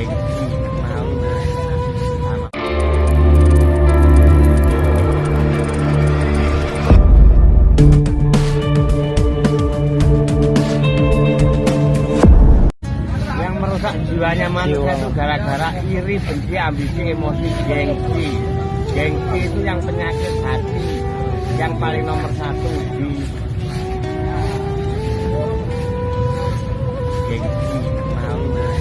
yang merusak jiwanya manusia itu gara-gara iri benci ambisi emosi gengsi. Gengsi itu yang penyakit hati yang paling nomor satu di gengsi malu nah.